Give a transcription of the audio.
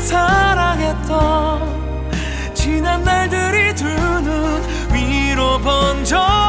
사랑했던 지난 날들이 두눈 위로 번져